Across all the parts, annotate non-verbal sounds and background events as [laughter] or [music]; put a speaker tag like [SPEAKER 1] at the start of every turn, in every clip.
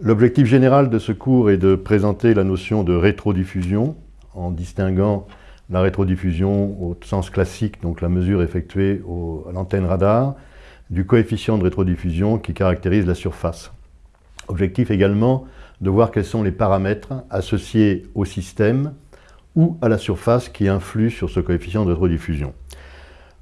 [SPEAKER 1] L'objectif général de ce cours est de présenter la notion de rétrodiffusion en distinguant la rétrodiffusion au sens classique, donc la mesure effectuée à l'antenne radar, du coefficient de rétrodiffusion qui caractérise la surface. Objectif également de voir quels sont les paramètres associés au système ou à la surface qui influent sur ce coefficient de rétrodiffusion.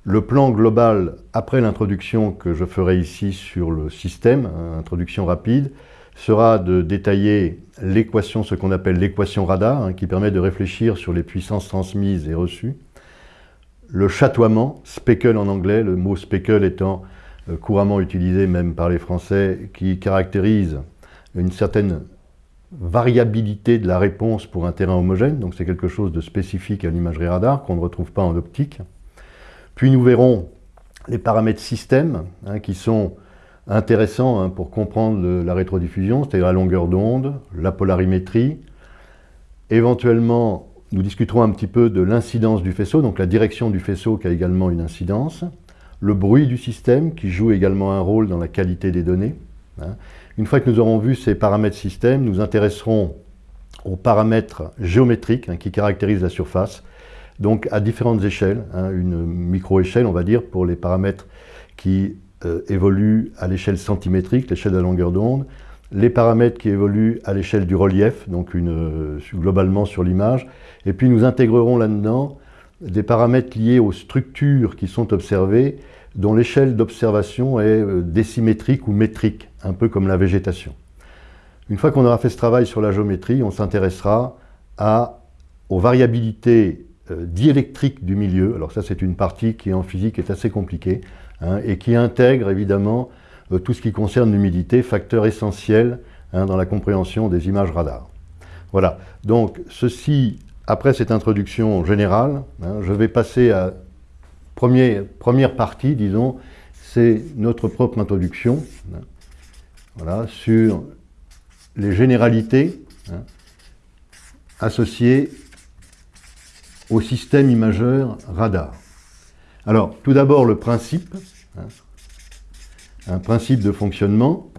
[SPEAKER 1] Le plan global, après l'introduction que je ferai ici sur le système, hein, introduction rapide, sera de détailler l'équation, ce qu'on appelle l'équation radar, hein, qui permet de réfléchir sur les puissances transmises et reçues. Le chatoiement, speckle en anglais, le mot speckle étant euh, couramment utilisé même par les Français, qui caractérise une certaine variabilité de la réponse pour un terrain homogène, donc c'est quelque chose de spécifique à l'imagerie radar qu'on ne retrouve pas en optique. Puis nous verrons les paramètres système, hein, qui sont intéressant hein, pour comprendre la rétrodiffusion, c'est-à-dire la longueur d'onde, la polarimétrie. Éventuellement, nous discuterons un petit peu de l'incidence du faisceau, donc la direction du faisceau qui a également une incidence, le bruit du système qui joue également un rôle dans la qualité des données. Hein. Une fois que nous aurons vu ces paramètres système, nous intéresserons aux paramètres géométriques hein, qui caractérisent la surface, donc à différentes échelles, une micro-échelle on va dire pour les paramètres qui euh, évoluent à l'échelle centimétrique, l'échelle de la longueur d'onde, les paramètres qui évoluent à l'échelle du relief, donc euh, globalement sur l'image, et puis nous intégrerons là-dedans des paramètres liés aux structures qui sont observées, dont l'échelle d'observation est euh, décimétrique ou métrique, un peu comme la végétation. Une fois qu'on aura fait ce travail sur la géométrie, on s'intéressera aux variabilités diélectriques du milieu. Alors ça, c'est une partie qui en physique est assez compliquée. Hein, et qui intègre évidemment euh, tout ce qui concerne l'humidité, facteur essentiel hein, dans la compréhension des images radar. Voilà, donc ceci, après cette introduction générale, hein, je vais passer à premier, première partie, disons, c'est notre propre introduction, voilà, sur les généralités associées au système imageur radar. Alors, tout d'abord, le principe, hein, un principe de fonctionnement.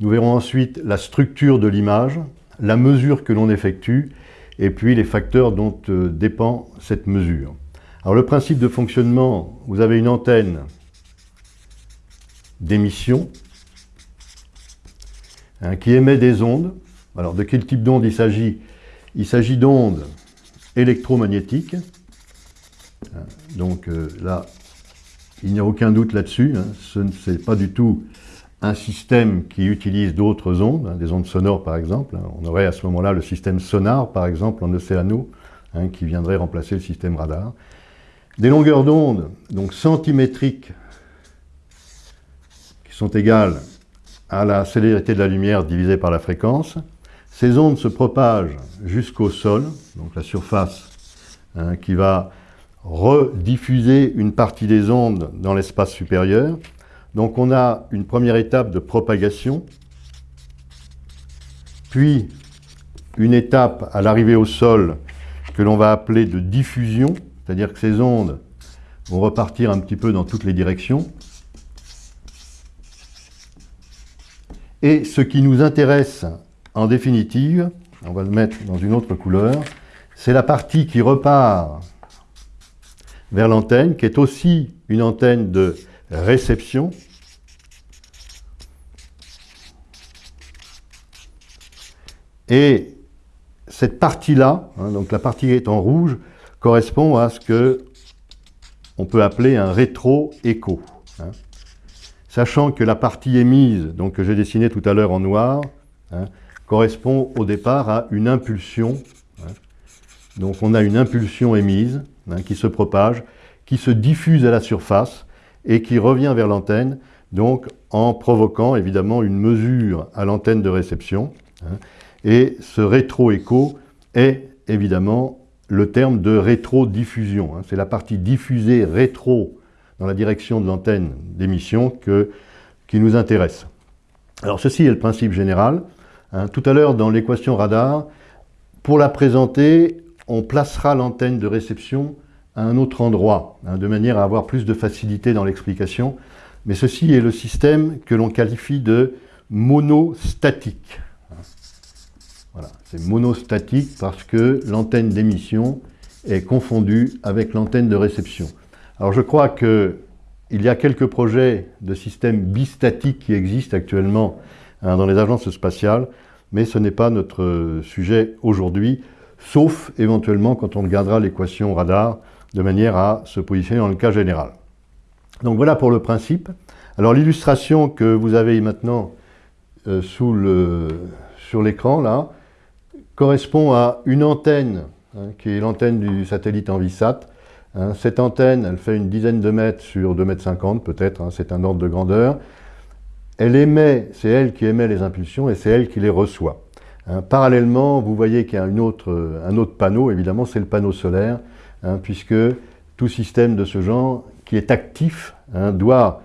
[SPEAKER 1] Nous verrons ensuite la structure de l'image, la mesure que l'on effectue, et puis les facteurs dont euh, dépend cette mesure. Alors le principe de fonctionnement, vous avez une antenne d'émission hein, qui émet des ondes. Alors de quel type d'onde il s'agit? Il s'agit d'ondes électromagnétiques Hein. Donc euh, là, il n'y a aucun doute là-dessus. Hein. Ce n'est pas du tout un système qui utilise d'autres ondes, hein, des ondes sonores par exemple. On aurait à ce moment-là le système sonar, par exemple, en océano, qui viendrait remplacer le système radar. Des longueurs d'onde, donc centimétriques, qui sont égales à la célérité de la lumière divisée par la fréquence. Ces ondes se propagent jusqu'au sol, donc la surface qui va rediffuser une partie des ondes dans l'espace supérieur. Donc on a une première étape de propagation, puis une étape à l'arrivée au sol que l'on va appeler de diffusion, c'est-à-dire que ces ondes vont repartir un petit peu dans toutes les directions. Et ce qui nous intéresse en définitive, on va le mettre dans une autre couleur, c'est la partie qui repart vers l'antenne, qui est aussi une antenne de réception. Et cette partie-là, hein, donc la partie qui est en rouge, correspond à ce que on peut appeler un rétro-écho. Hein. Sachant que la partie émise, donc que j'ai dessinée tout à l'heure en noir, hein, correspond au départ à une impulsion. Donc on a une impulsion émise, Hein, qui se propage, qui se diffuse à la surface et qui revient vers l'antenne, donc en provoquant évidemment une mesure à l'antenne de réception. Hein. et ce rétro-écho est évidemment le terme de rétro-diffusion. Hein. C'est la partie diffusée rétro dans la direction de l'antenne d'émission qui nous intéresse. Alors ceci est le principe général. Tout à l'heure dans l'équation radar, pour la présenter, on placera l'antenne de réception à un autre endroit, hein, de manière à avoir plus de facilité dans l'explication. Mais ceci est le système que l'on qualifie de monostatique. Voilà, c'est monostatique parce que l'antenne d'émission est confondue avec l'antenne de réception. Alors je crois qu'il y a quelques projets de systèmes bistatiques qui existent actuellement hein, dans les agences spatiales, mais ce n'est pas notre sujet aujourd'hui, sauf éventuellement quand on regardera l'équation radar de manière à se positionner dans le cas général. Donc voilà pour le principe. Alors l'illustration que vous avez maintenant euh, sur l'écran là correspond à une antenne hein, qui est l'antenne du satellite Envisat. Hein. cette antenne, elle fait une dizaine de mètres sur 2 mètres 50 peut-être, hein, c'est un ordre de grandeur. Elle émet, c'est elle qui émet les impulsions et c'est elle qui les reçoit. parallèlement, vous voyez qu'il y a un autre panneau, évidemment, c'est le panneau solaire, puisque tout système de ce genre qui est actif doit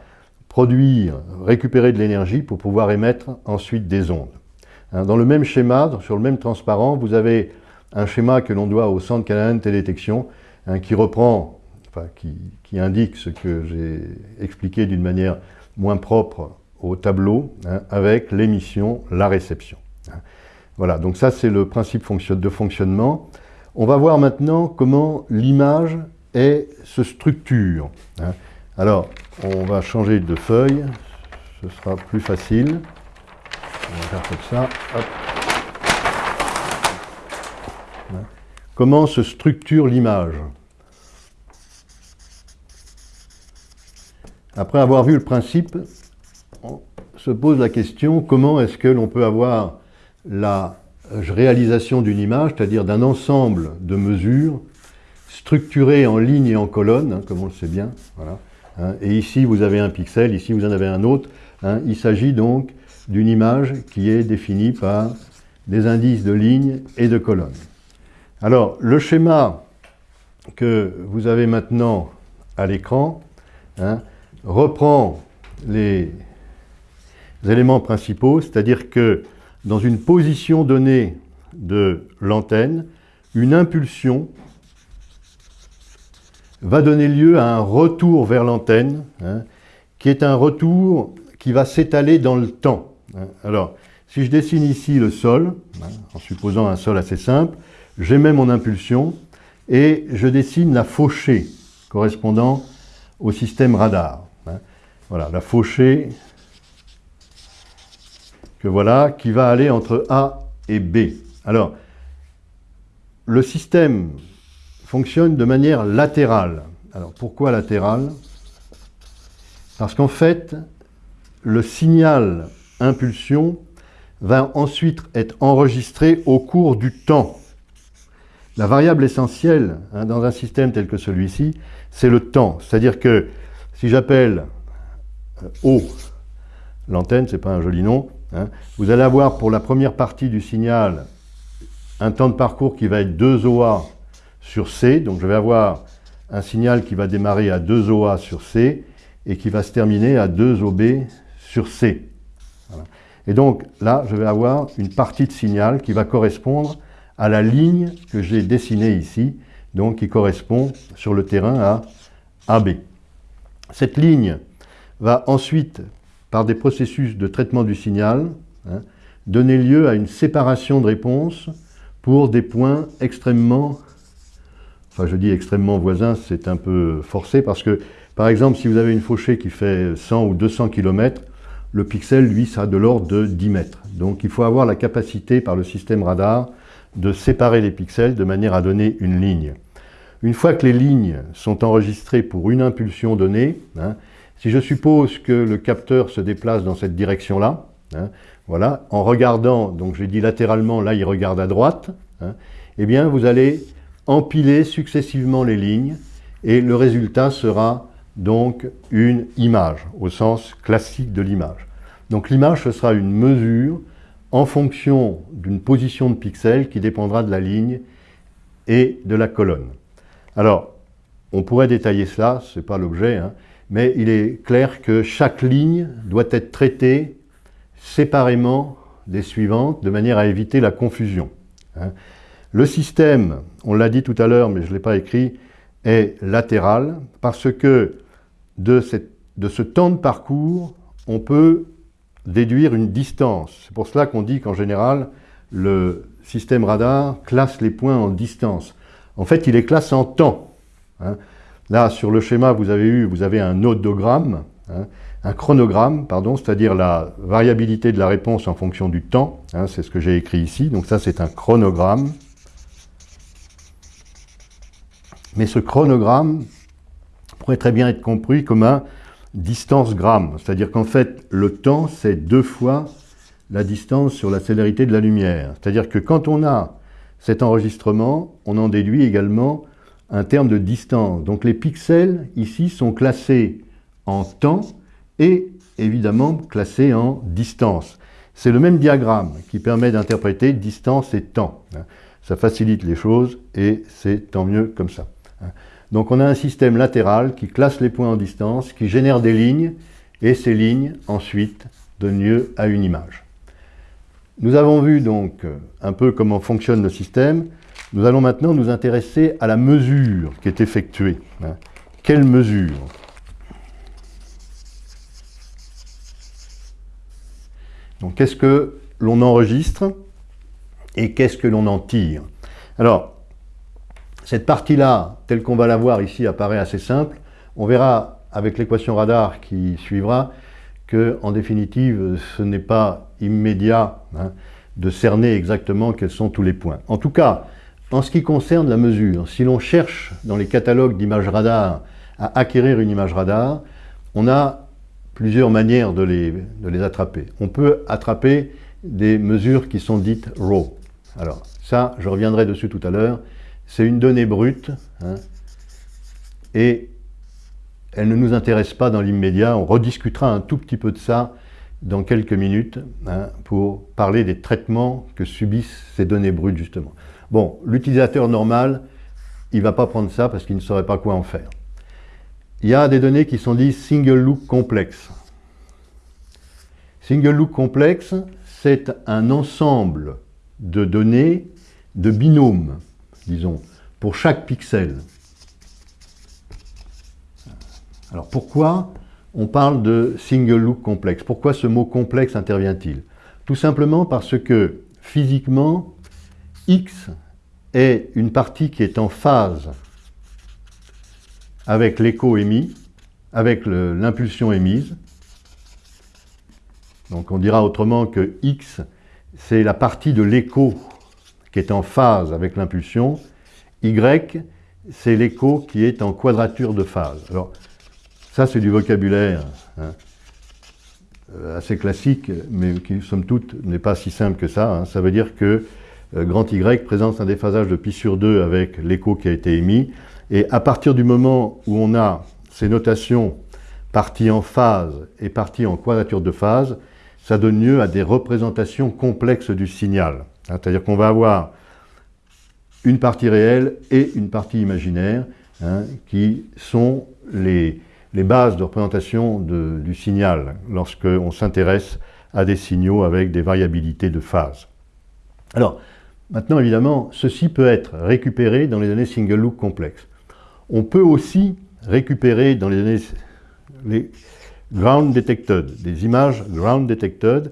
[SPEAKER 1] produire, récupérer de l'énergie pour pouvoir émettre ensuite des ondes. Hein, dans le même schéma, sur le même transparent, vous avez un schéma que l'on doit au Centre canadien de télédétection, hein, qui reprend, enfin, qui, indique ce que j'ai expliqué d'une manière moins propre au tableau, hein, avec l'émission, la réception. Voilà, donc ça c'est le principe de fonctionnement. On va voir maintenant comment l'image se structure. Alors, on va changer de feuille, ce sera plus facile. On va faire comme ça. Comment se structure l'image? Après avoir vu le principe, se pose la question comment est-ce que l'on peut avoir la réalisation d'une image, c'est-à-dire d'un ensemble de mesures structurées en lignes et en colonnes, hein, comme on le sait bien, Hein. et ici, vous avez un pixel, ici, vous en avez un autre. Hein. Il s'agit donc d'une image qui est définie par des indices de lignes et de colonnes. Alors, le schéma que vous avez maintenant à l'écran reprend les éléments principaux, c'est-à-dire que dans une position donnée de l'antenne, une impulsion va donner lieu à un retour vers l'antenne, hein, qui est un retour qui va s'étaler dans le temps. Hein. Alors, si je dessine ici le sol, hein, en supposant un sol assez simple, j'émets mon impulsion et je dessine la fauchée correspondant au système radar. Voilà, la fauchée que voilà, qui va aller entre A et B. Alors, le système fonctionne de manière latérale. Alors pourquoi latérale? Parce qu'en fait, le signal impulsion va ensuite être enregistré au cours du temps. La variable essentielle hein, dans un système tel que celui-ci, c'est le temps. C'est-à-dire que si j'appelle euh, O l'antenne, c'est pas un joli nom, hein, vous allez avoir pour la première partie du signal un temps de parcours qui va être 2 OA sur C. Donc je vais avoir un signal qui va démarrer à 2 OA sur C et qui va se terminer à 2 OB sur C. Et donc là, je vais avoir une partie de signal qui va correspondre à la ligne que j'ai dessinée ici, donc qui correspond sur le terrain à AB. Cette ligne va ensuite, par des processus de traitement du signal, hein, donner lieu à une séparation de réponse pour des points extrêmement enfin je dis extrêmement voisin, c'est un peu forcé parce que, par exemple, si vous avez une fauchée qui fait 100 ou 200 km, le pixel, lui, ça a de l'ordre de 10 mètres. Donc il faut avoir la capacité par le système radar de séparer les pixels de manière à donner une ligne. Une fois que les lignes sont enregistrées pour une impulsion donnée, hein, si je suppose que le capteur se déplace dans cette direction-là, hein, voilà, en regardant, donc j'ai dit latéralement, là il regarde à droite, hein, eh bien vous allez empiler successivement les lignes et le résultat sera donc une image, au sens classique de l'image. Donc l'image, ce sera une mesure en fonction d'une position de pixels qui dépendra de la ligne et de la colonne. Alors, on pourrait détailler cela, ce n'est pas l'objet, hein, mais il est clair que chaque ligne doit être traitée séparément des suivantes, de manière à éviter la confusion. Hein. Le système, on l'a dit tout à l'heure, mais je ne l'ai pas écrit, est latéral parce que de, ce temps de parcours, on peut déduire une distance. C'est pour cela qu'on dit qu'en général, le système radar classe les points en distance. En fait, il les classe en temps. Hein. Là, sur le schéma, vous avez eu, vous avez un odogramme, hein, un chronogramme, pardon, c'est-à-dire la variabilité de la réponse en fonction du temps. Hein, c'est ce que j'ai écrit ici. Donc ça, c'est un chronogramme. Mais ce chronogramme pourrait très bien être compris comme un distance gramme, c'est-à-dire qu'en fait, le temps, c'est deux fois la distance sur la célérité de la lumière. C'est-à-dire que quand on a cet enregistrement, on en déduit également un terme de distance. Donc les pixels, ici, sont classés en temps et évidemment classés en distance. C'est le même diagramme qui permet d'interpréter distance et temps. Ça facilite les choses et c'est tant mieux comme ça. Donc on a un système latéral qui classe les points en distance, qui génère des lignes, et ces lignes, ensuite, donnent lieu à une image. Nous avons vu donc un peu comment fonctionne le système. Nous allons maintenant nous intéresser à la mesure qui est effectuée. Hein. Quelle mesure? Donc qu'est-ce que l'on enregistre et qu'est-ce que l'on en tire? Alors, cette partie-là, telle qu'on va la voir ici, apparaît assez simple. On verra avec l'équation radar qui suivra que, en définitive, ce n'est pas immédiat hein, de cerner exactement quels sont tous les points. En tout cas, en ce qui concerne la mesure, si l'on cherche dans les catalogues d'images radar à acquérir une image radar, on a plusieurs manières de les, attraper. On peut attraper des mesures qui sont dites RAW. Alors ça, je reviendrai dessus tout à l'heure, c'est une donnée brute, hein, et elle ne nous intéresse pas dans l'immédiat. On rediscutera un tout petit peu de ça dans quelques minutes hein, pour parler des traitements que subissent ces données brutes, justement. Bon, l'utilisateur normal, il ne va pas prendre ça parce qu'il ne saurait pas quoi en faire. Il y a des données qui sont dites single look complexe. Single look complexe, c'est un ensemble de données de binômes disons, pour chaque pixel. Alors pourquoi on parle de single look complexe? Pourquoi ce mot complexe intervient-il? Tout simplement parce que physiquement, X est une partie qui est en phase avec l'écho émis, avec l'impulsion émise. Donc on dira autrement que X, c'est la partie de l'écho qui est en phase avec l'impulsion. Y, c'est l'écho qui est en quadrature de phase. Alors, ça, c'est du vocabulaire hein, euh, assez classique, mais qui, somme toute, n'est pas si simple que ça. Hein. Ça veut dire que grand Y présente un déphasage de pi sur 2 avec l'écho qui a été émis. Et à partir du moment où on a ces notations parties en phase et parties en quadrature de phase, ça donne lieu à des représentations complexes du signal. Hein, c'est-à-dire qu'on va avoir une partie réelle et une partie imaginaire, hein, qui sont les, bases de représentation du signal lorsqu'on s'intéresse à des signaux avec des variabilités de phase. Alors, maintenant évidemment, ceci peut être récupéré dans les données single look complexes. On peut aussi récupérer dans les données les ground detected, des images ground detected,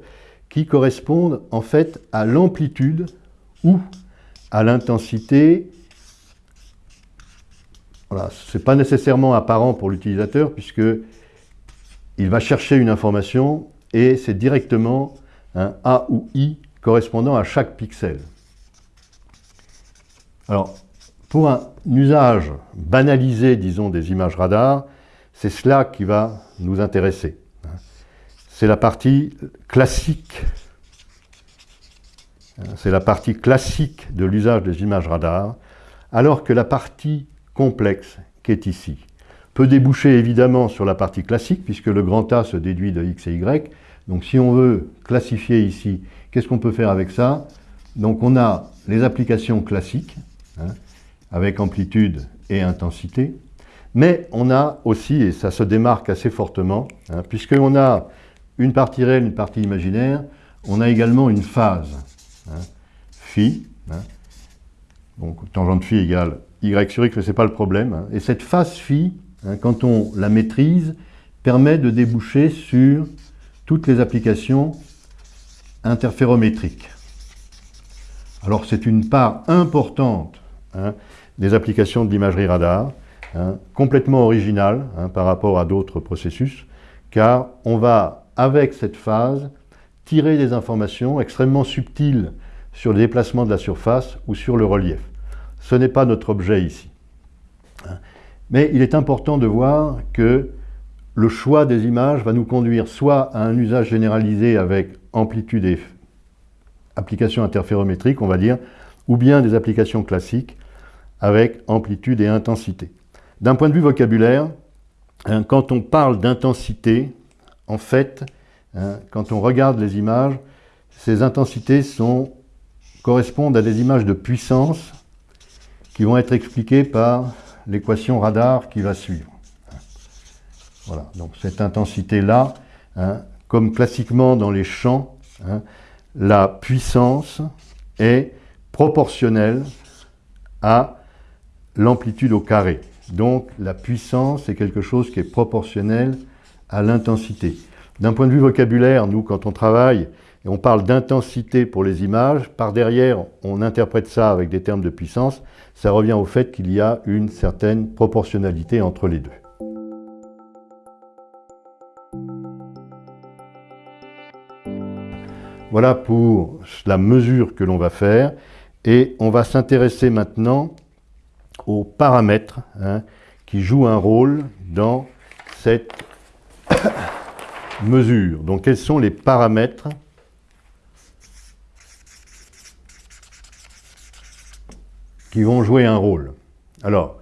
[SPEAKER 1] qui correspondent en fait à l'amplitude ou à l'intensité. Voilà, ce n'est pas nécessairement apparent pour l'utilisateur puisque il va chercher une information et c'est directement un A ou I correspondant à chaque pixel. Alors, pour un usage banalisé, disons, des images radar, c'est cela qui va nous intéresser c'est la partie classique. C'est la partie classique de l'usage des images radar, alors que la partie complexe qui est ici peut déboucher évidemment sur la partie classique, puisque le grand A se déduit de x et y. Donc si on veut classifier ici, qu'est-ce qu'on peut faire avec ça? Donc on a les applications classiques, hein, avec amplitude et intensité, mais on a aussi, et ça se démarque assez fortement, hein, puisqu'on a une partie réelle, une partie imaginaire, on a également une phase. Hein, phi, donc tangente phi égale y sur x, mais ce n'est pas le problème. Et cette phase phi, quand on la maîtrise, permet de déboucher sur toutes les applications interférométriques. Alors c'est une part importante hein, des applications de l'imagerie radar, hein, complètement originale hein, par rapport à d'autres processus, car on va, avec cette phase, tirer des informations extrêmement subtiles sur le déplacement de la surface ou sur le relief. Ce n'est pas notre objet ici. Mais il est important de voir que le choix des images va nous conduire soit à un usage généralisé avec amplitude et applications interférométriques, on va dire, ou bien des applications classiques avec amplitude et intensité. D'un point de vue vocabulaire, hein, quand on parle d'intensité, en fait, hein, quand on regarde les images, ces intensités correspondent à des images de puissance qui vont être expliquées par l'équation radar qui va suivre. Voilà, donc cette intensité-là, hein, comme classiquement dans les champs, la puissance est proportionnelle à l'amplitude au carré. Donc la puissance est quelque chose qui est proportionnel à l'intensité. D'un point de vue vocabulaire, nous, quand on travaille et on parle d'intensité pour les images, par derrière, on interprète ça avec des termes de puissance, ça revient au fait qu'il y a une certaine proportionnalité entre les deux. Voilà pour la mesure que l'on va faire. Et on va s'intéresser maintenant aux paramètres hein, qui jouent un rôle dans cette [coughs] mesure. Donc quels sont les paramètres qui vont jouer un rôle? Alors,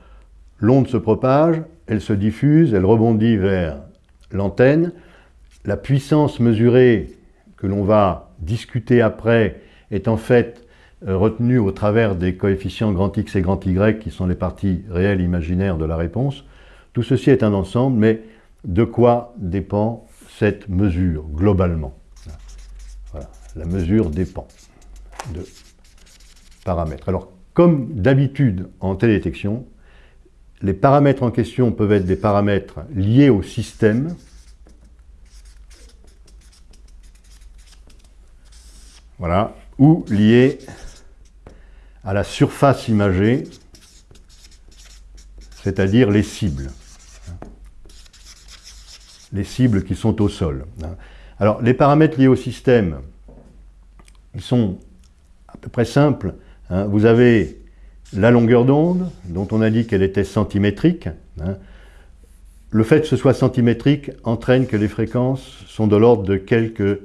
[SPEAKER 1] l'onde se propage, elle se diffuse, elle rebondit vers l'antenne. La puissance mesurée que l'on va discuter après est en fait retenue au travers des coefficients grand X et grand Y qui sont les parties réelles imaginaires de la réponse. Tout ceci est un ensemble, mais de quoi dépend cette mesure globalement? La mesure dépend de paramètres. Alors, comme d'habitude en télédétection, les paramètres en question peuvent être des paramètres liés au système, voilà, ou liés à la surface imagée, c'est-à-dire les cibles. Les cibles qui sont au sol. Alors, les paramètres liés au système, ils sont à peu près simples. Hein. Vous avez la longueur d'onde, dont on a dit qu'elle était centimétrique. Hein. Le fait que ce soit centimétrique entraîne que les fréquences sont de l'ordre de quelques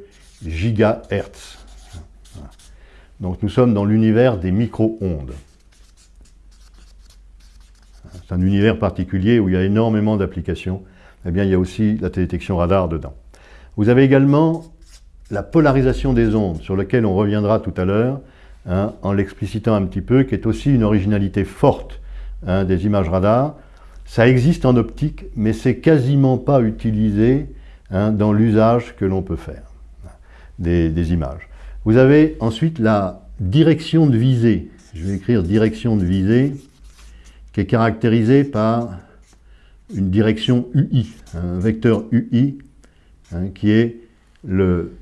[SPEAKER 1] gigahertz. Donc nous sommes dans l'univers des micro-ondes. C'est un univers particulier où il y a énormément d'applications. Eh bien, il y a aussi la télédetection radar dedans. Vous avez également la polarisation des ondes, sur laquelle on reviendra tout à l'heure, hein, en l'explicitant un petit peu, qui est aussi une originalité forte hein, des images radar. Ça existe en optique, mais c'est quasiment pas utilisé hein, dans l'usage que l'on peut faire des images. Vous avez ensuite la direction de visée. Je vais écrire direction de visée, qui est caractérisée par une direction UI, un vecteur UI, hein, qui est le,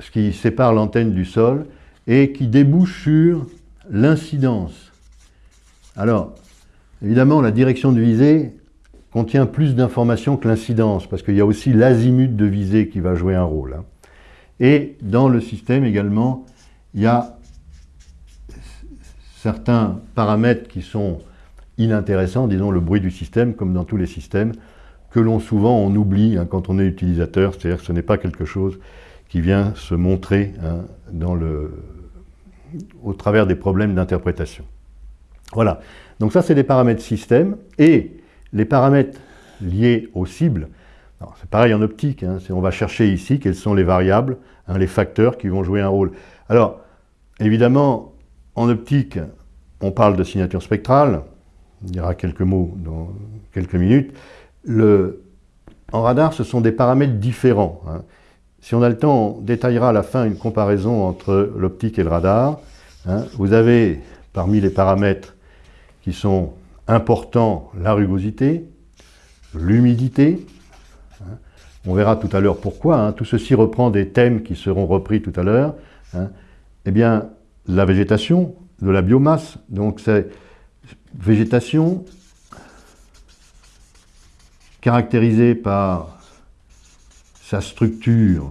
[SPEAKER 1] ce qui sépare l'antenne du sol et qui débouche sur l'incidence. Alors, évidemment, la direction de visée contient plus d'informations que l'incidence, parce qu'il y a aussi l'azimut de visée qui va jouer un rôle. Hein. Et dans le système également, il y a certains paramètres qui sont inintéressants, disons le bruit du système, comme dans tous les systèmes, que l'on souvent on oublie hein, quand on est utilisateur, c'est-à-dire que ce n'est pas quelque chose qui vient se montrer hein, au travers des problèmes d'interprétation. Voilà, donc ça c'est des paramètres système, et les paramètres liés aux cibles, c'est pareil en optique, hein, on va chercher ici quelles sont les variables, hein, les facteurs qui vont jouer un rôle. Alors, évidemment, en optique, on parle de signature spectrale, on dira quelques mots dans quelques minutes. en radar, ce sont des paramètres différents. Hein. Si on a le temps, on détaillera à la fin une comparaison entre l'optique et le radar. Vous avez, parmi les paramètres qui sont importants, la rugosité, l'humidité, On verra tout à l'heure pourquoi. hein. Tout ceci reprend des thèmes qui seront repris tout à l'heure. hein. Eh bien, la végétation, de la biomasse, donc c'est végétation caractérisée par sa structure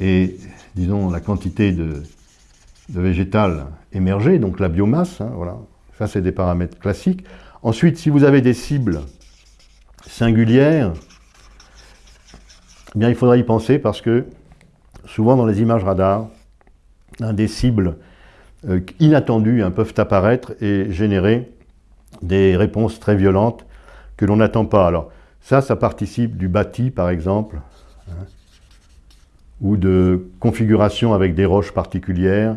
[SPEAKER 1] et, disons, la quantité de, végétal émergé, donc la biomasse, hein, voilà. Ça, c'est des paramètres classiques. Ensuite, si vous avez des cibles singulières, eh bien, il faudra y penser parce que souvent dans les images radar, des cibles euh, inattendues hein, peuvent apparaître et générer des réponses très violentes que l'on n'attend pas. Alors, ça, ça participe du bâti, par exemple, hein, ou de configuration avec des roches particulières.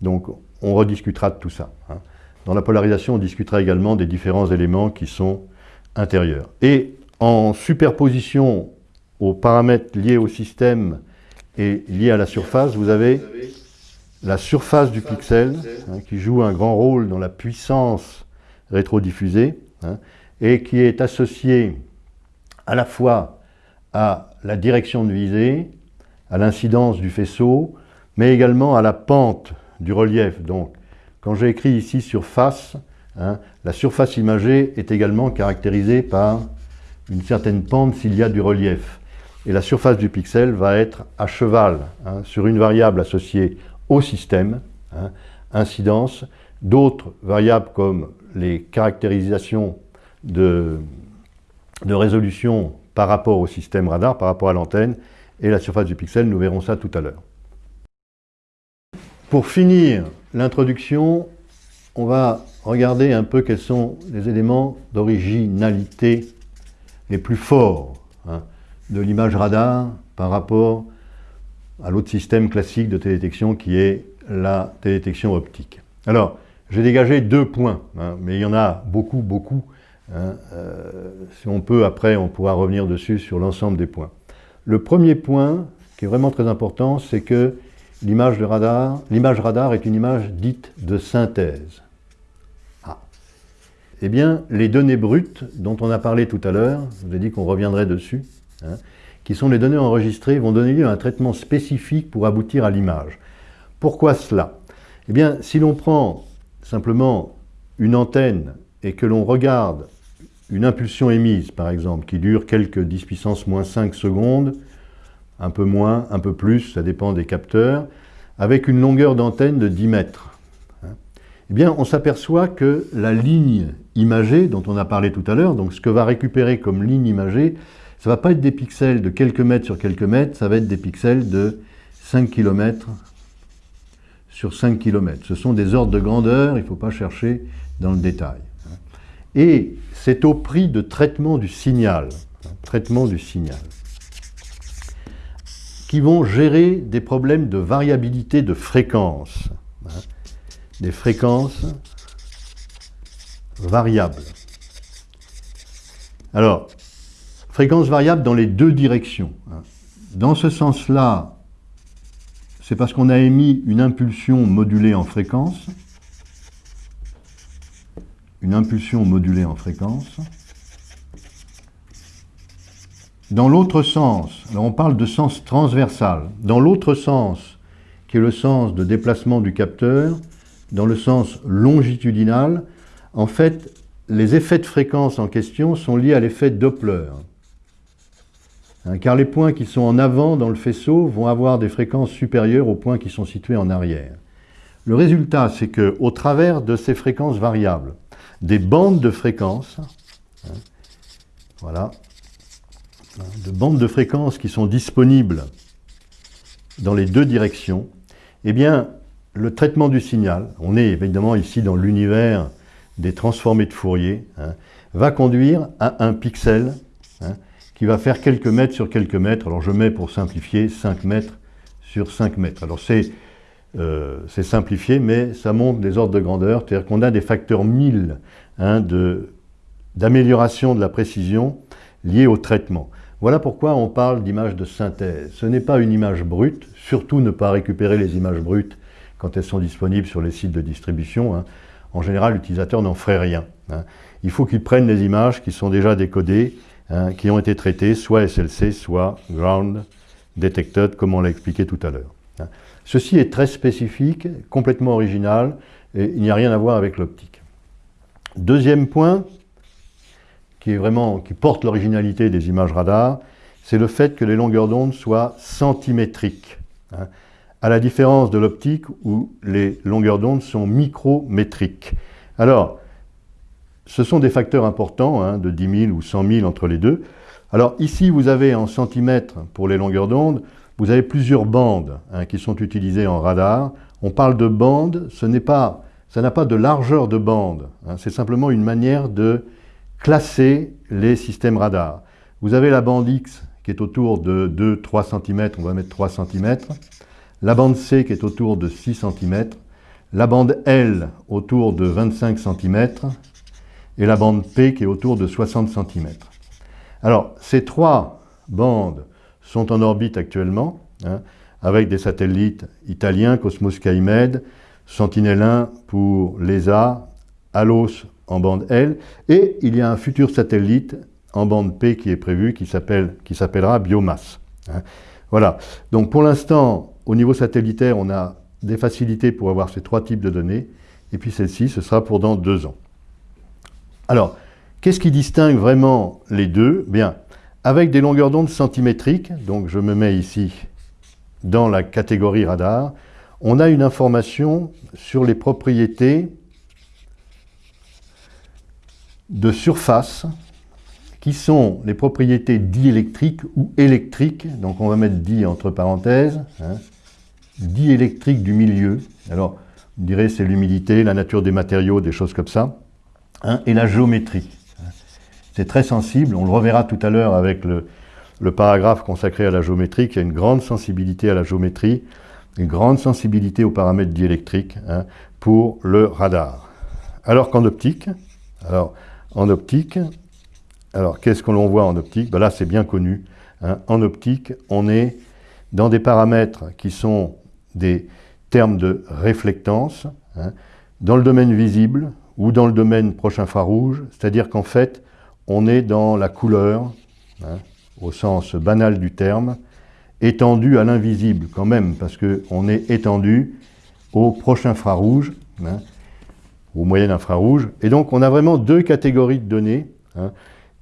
[SPEAKER 1] Donc, on rediscutera de tout ça. hein. Dans la polarisation, on discutera également des différents éléments qui sont intérieurs. Et en superposition aux paramètres liés au système et liés à la surface, vous avez la surface du pixel, hein, qui joue un grand rôle dans la puissance rétrodiffusée, hein, et qui est associée à la fois à la direction de visée, à l'incidence du faisceau, mais également à la pente du relief. Donc, quand j'ai écrit ici surface, hein, la surface imagée est également caractérisée par une certaine pente s'il y a du relief. Et la surface du pixel va être à cheval hein, sur une variable associée au système, hein, incidence, d'autres variables comme les caractérisations de, résolution par rapport au système radar, par rapport à l'antenne, et la surface du pixel, nous verrons ça tout à l'heure. Pour finir l'introduction, on va regarder un peu quels sont les éléments d'originalité les plus forts hein, de l'image radar par rapport à l'autre système classique de télédétection qui est la télédétection optique. Alors, j'ai dégagé deux points, hein, mais il y en a beaucoup, beaucoup. hein, euh, si on peut, après, on pourra revenir dessus sur l'ensemble des points. Le premier point, qui est vraiment très important, c'est que l'image radar, radar est une image dite de synthèse. Ah. Eh bien, les données brutes dont on a parlé tout à l'heure, je vous ai dit qu'on reviendrait dessus, hein, qui sont les données enregistrées, vont donner lieu à un traitement spécifique pour aboutir à l'image. Pourquoi cela? Eh bien, si l'on prend simplement une antenne et que l'on regarde une impulsion émise, par exemple, qui dure quelques 10 puissance moins 5 secondes, un peu moins, un peu plus, ça dépend des capteurs, avec une longueur d'antenne de 10 mètres. hein, Eh bien, on s'aperçoit que la ligne imagée, dont on a parlé tout à l'heure, donc ce que va récupérer comme ligne imagée, ça ne va pas être des pixels de quelques mètres sur quelques mètres, ça va être des pixels de 5 km sur 5 km. Ce sont des ordres de grandeur, il ne faut pas chercher dans le détail. Et c'est au prix de traitement du signal, hein, traitement du signal, qui vont gérer des problèmes de variabilité de fréquence, hein, des fréquences variables. Alors, fréquences variables dans les deux directions. hein. Dans ce sens-là, c'est parce qu'on a émis une impulsion modulée en fréquence, une impulsion modulée en fréquence. Dans l'autre sens, on parle de sens transversal, dans l'autre sens, qui est le sens de déplacement du capteur, dans le sens longitudinal, en fait, les effets de fréquence en question sont liés à l'effet Doppler. Hein, car les points qui sont en avant dans le faisceau vont avoir des fréquences supérieures aux points qui sont situés en arrière. Le résultat, c'est que au travers de ces fréquences variables, des bandes de fréquences, hein, voilà, hein, de bandes de fréquences qui sont disponibles dans les deux directions, eh bien, le traitement du signal, on est évidemment ici dans l'univers des transformés de Fourier, va conduire à un pixel qui va faire quelques mètres sur quelques mètres. Alors je mets pour simplifier 5 mètres sur 5 mètres. Alors c'est euh, c'est simplifié, mais ça montre des ordres de grandeur, c'est-à-dire qu'on a des facteurs 1000 hein, d'amélioration de, la précision liés au traitement. Voilà pourquoi on parle d'image de synthèse. Ce n'est pas une image brute, surtout ne pas récupérer les images brutes quand elles sont disponibles sur les sites de distribution. hein. En général, l'utilisateur n'en ferait rien. hein. Il faut qu'il prenne les images qui sont déjà décodées hein, qui ont été traités, soit SLC, soit Ground Detected, comme on l'a expliqué tout à l'heure. Hein. Ceci est très spécifique, complètement original, et il n'y a rien à voir avec l'optique. Deuxième point, qui, est vraiment, qui porte l'originalité des images radar, c'est le fait que les longueurs d'onde soient centimétriques. Hein, à la différence de l'optique où les longueurs d'onde sont micrométriques. Alors, ce sont des facteurs importants, hein, de 10 000 ou 100 000 entre les deux. Alors ici, vous avez en centimètres pour les longueurs d'onde, vous avez plusieurs bandes hein, qui sont utilisées en radar. On parle de bandes, ce n'est pas, ça n'a pas de largeur de bande, hein. c'est simplement une manière de classer les systèmes radars. Vous avez la bande X qui est autour de 2-3 cm, on va mettre 3 cm, la bande C qui est autour de 6 cm, la bande L autour de 25 cm, et la bande P qui est autour de 60 cm. Alors, ces trois bandes sont en orbite actuellement, hein, avec des satellites italiens, Cosmos Skymed, Sentinel-1 pour l'ESA, ALOS en bande L, et il y a un futur satellite en bande P qui est prévu, qui s'appellera Biomasse. Hein. Voilà. Donc pour l'instant, au niveau satellitaire, on a des facilités pour avoir ces trois types de données, et puis celle-ci, ce sera pour dans deux ans. Alors, qu'est-ce qui distingue vraiment les deux? Bien, avec des longueurs d'onde centimétriques, donc je me mets ici dans la catégorie radar, on a une information sur les propriétés de surface qui sont les propriétés diélectriques ou électriques, donc on va mettre di entre parenthèses, hein, diélectrique du milieu, alors on dirait c'est l'humidité, la nature des matériaux, des choses comme ça, hein, et la géométrie. C'est très sensible, on le reverra tout à l'heure avec le, paragraphe consacré à la géométrie, qui a une grande sensibilité à la géométrie, une grande sensibilité aux paramètres diélectriques hein, pour le radar. Alors qu'en optique, alors en optique, alors, qu'est-ce que l'on voit en optique? Ben Là, c'est bien connu. Hein. En optique, on est dans des paramètres qui sont des termes de réflectance, dans le domaine visible ou dans le domaine proche infrarouge, c'est-à-dire qu'en fait, on est dans la couleur, hein, au sens banal du terme, étendu à l'invisible quand même, parce qu'on est étendu au proche infrarouge, au moyen infrarouge, et donc on a vraiment deux catégories de données.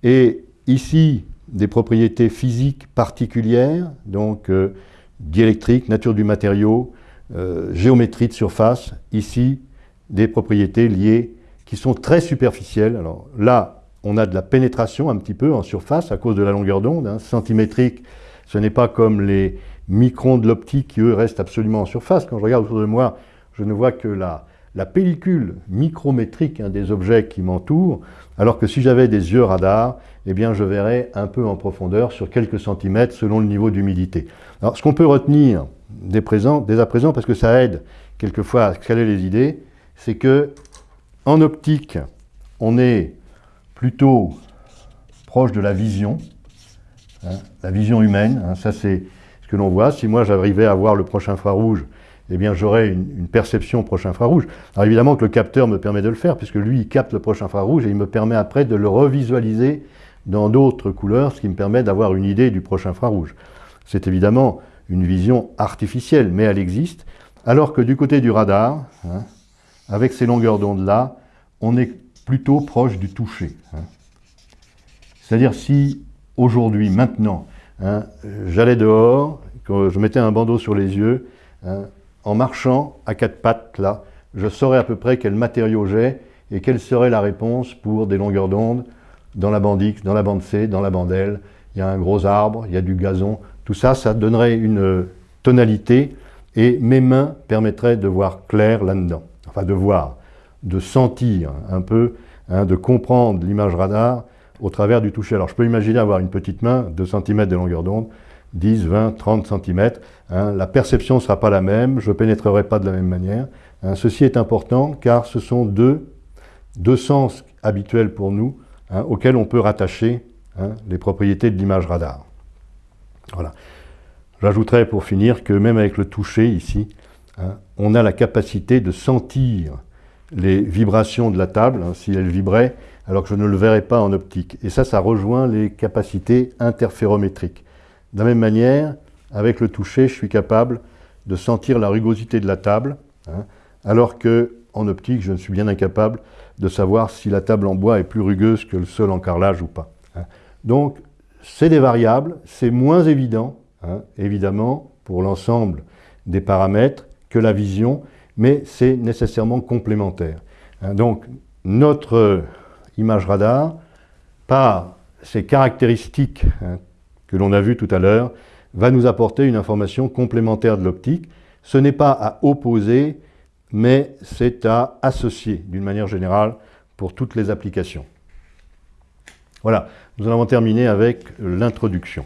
[SPEAKER 1] Et ici, des propriétés physiques particulières, donc euh, diélectrique, nature du matériau, euh, géométrie de surface. Ici, des propriétés liées qui sont très superficielles. Alors là, on a de la pénétration un petit peu en surface à cause de la longueur d'onde. Hein. Centimétrique, ce n'est pas comme les microns de l'optique qui, eux, restent absolument en surface. Quand je regarde autour de moi, je ne vois que la, pellicule micrométrique hein, des objets qui m'entourent, alors que si j'avais des yeux radar, eh bien je verrais un peu en profondeur sur quelques centimètres selon le niveau d'humidité. Alors ce qu'on peut retenir dès, présent, dès à présent, parce que ça aide quelquefois à scaler les idées, c'est que en optique, on est plutôt proche de la vision, hein, la vision humaine, hein, ça c'est ce que l'on voit. Si moi j'arrivais à voir le proche infrarouge eh bien j'aurai une, perception proche infrarouge. Alors évidemment que le capteur me permet de le faire, puisque lui, il capte le proche infrarouge et il me permet après de le revisualiser dans d'autres couleurs, ce qui me permet d'avoir une idée du proche infrarouge. C'est évidemment une vision artificielle, mais elle existe, alors que du côté du radar, hein, avec ces longueurs d'onde-là, on est plutôt proche du toucher. Hein. C'est-à-dire si aujourd'hui, maintenant, hein, j'allais dehors, je mettais un bandeau sur les yeux, en marchant à quatre pattes, là, je saurais à peu près quel matériau j'ai et quelle serait la réponse pour des longueurs d'onde dans la bande X, dans la bande C, dans la bande L. Il y a un gros arbre, il y a du gazon. Tout ça, ça donnerait une tonalité et mes mains permettraient de voir clair là-dedans. Enfin, de voir, de sentir un peu, hein, de comprendre l'image radar au travers du toucher. Alors, je peux imaginer avoir une petite main, 2 cm de longueur d'onde, 10, 20, 30 cm. la perception ne sera pas la même, je ne pénétrerai pas de la même manière. Hein. ceci est important car ce sont deux, sens habituels pour nous hein, auxquels on peut rattacher les propriétés de l'image radar. Voilà. J'ajouterai pour finir que même avec le toucher ici, on a la capacité de sentir les vibrations de la table. si elle vibrait, alors que je ne le verrai pas en optique. Et ça, ça rejoint les capacités interférométriques. De la même manière, avec le toucher, je suis capable de sentir la rugosité de la table, hein, alors que en optique, je ne suis bien incapable de savoir si la table en bois est plus rugueuse que le sol en carrelage ou pas. Hein. Donc, c'est des variables, c'est moins évident, hein, évidemment, pour l'ensemble des paramètres que la vision, mais c'est nécessairement complémentaire. donc, notre image radar, par ses caractéristiques que l'on a vues tout à l'heure, va nous apporter une information complémentaire de l'optique. Ce n'est pas à opposer, mais c'est à associer d'une manière générale pour toutes les applications. Voilà, nous allons terminer avec l'introduction.